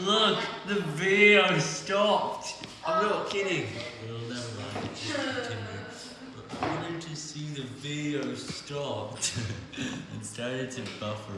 Look, the video stopped. I'm not kidding. Well, never mind. Just continue. I wanted to see the video stopped and started to buffer.